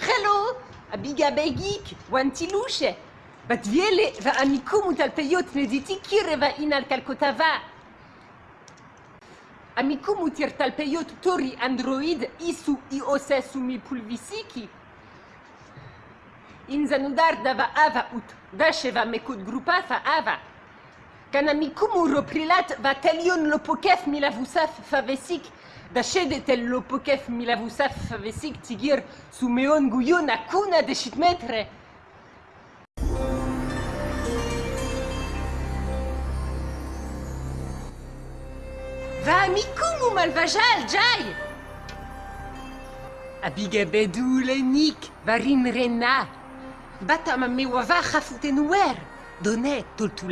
Hello, הביגה בגיק, וואנטילושה. בת ויאלה ועמיקום ותלפיות נדיתי קירה ואינל כלכותבה. עמיקום ותרתלפיות תורי אנדרואיד איסו אי עושה סומי פולביסיקי. אינזנודר דבה אבה ות דשא ומקוד גרופה אבה. Kanamikumu roprilat va telion lopokef milavusaf favesik. Dashede tel lopokef milavusaf favesik tigir sumeon guyon akuna de shitmetre. Va amikumu malvajal jai. Abiga bedou lenik varin rena. Bata ma mewava chafouten wer. Donne toltu